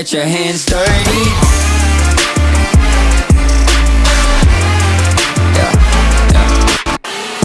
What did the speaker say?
Get your hands dirty.